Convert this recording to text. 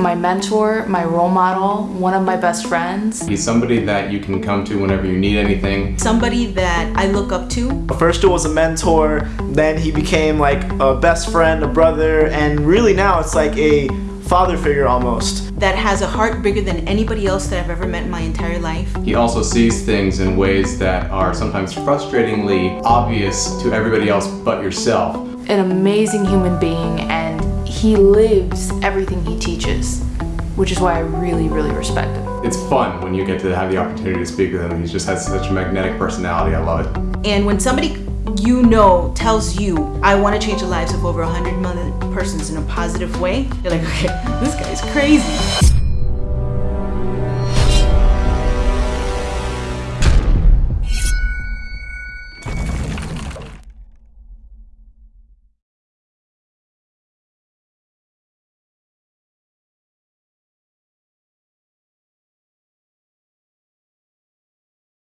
my mentor, my role model, one of my best friends. He's somebody that you can come to whenever you need anything. Somebody that I look up to. First it was a mentor, then he became like a best friend, a brother, and really now it's like a father figure almost. That has a heart bigger than anybody else that I've ever met in my entire life. He also sees things in ways that are sometimes frustratingly obvious to everybody else but yourself. An amazing human being and he lives everything he teaches, which is why I really, really respect him. It's fun when you get to have the opportunity to speak with him. He just has such a magnetic personality. I love it. And when somebody you know tells you, I want to change the lives of over 100 million persons in a positive way, you're like, okay, this guy's crazy.